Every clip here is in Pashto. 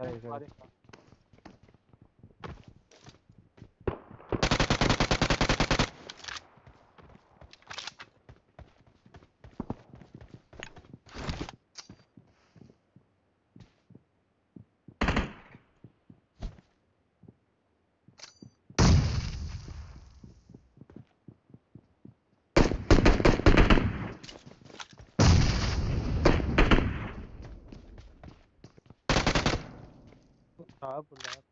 好的。lá,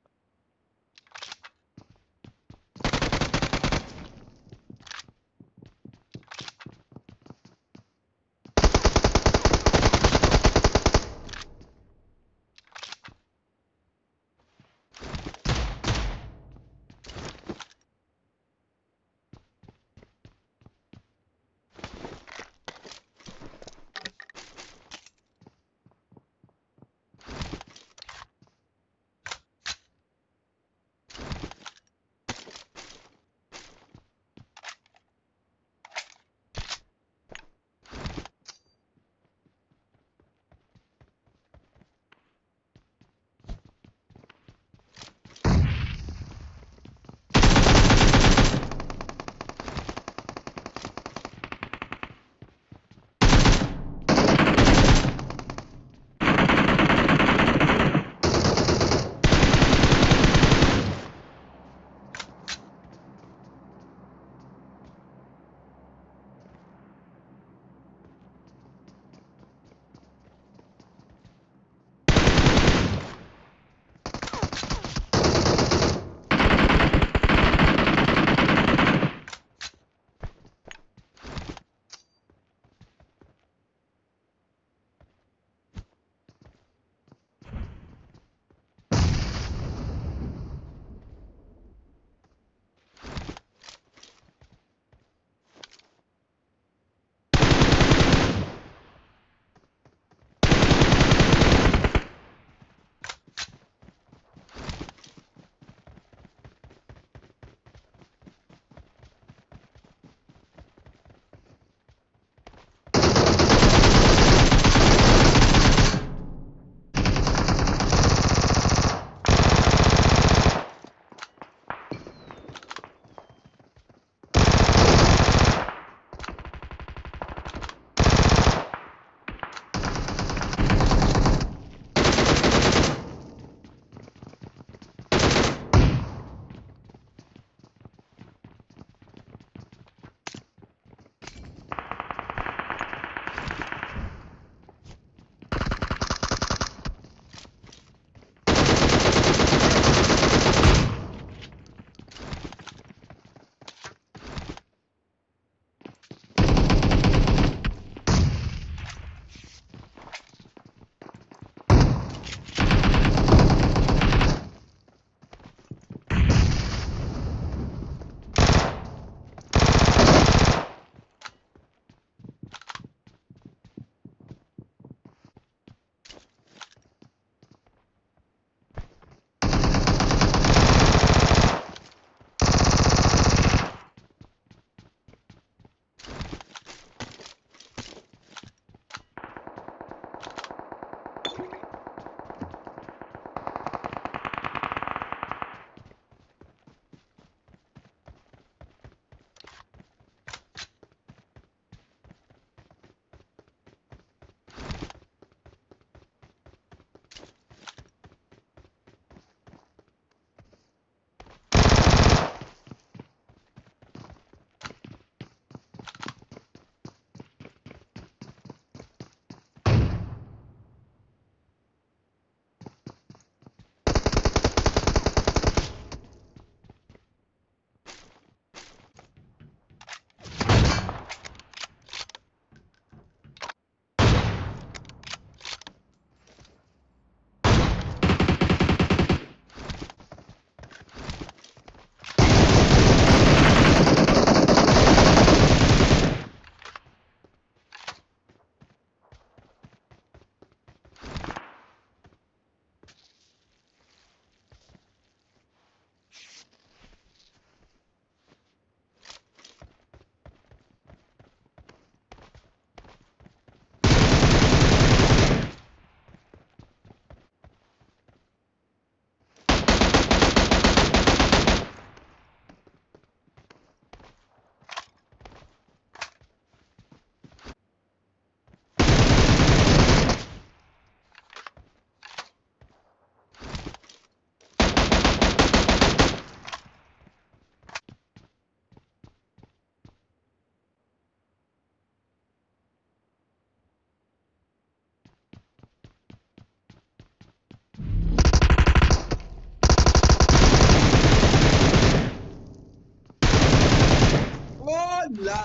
لا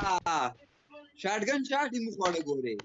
شاټګن شاټ یې مخ وړه ګوري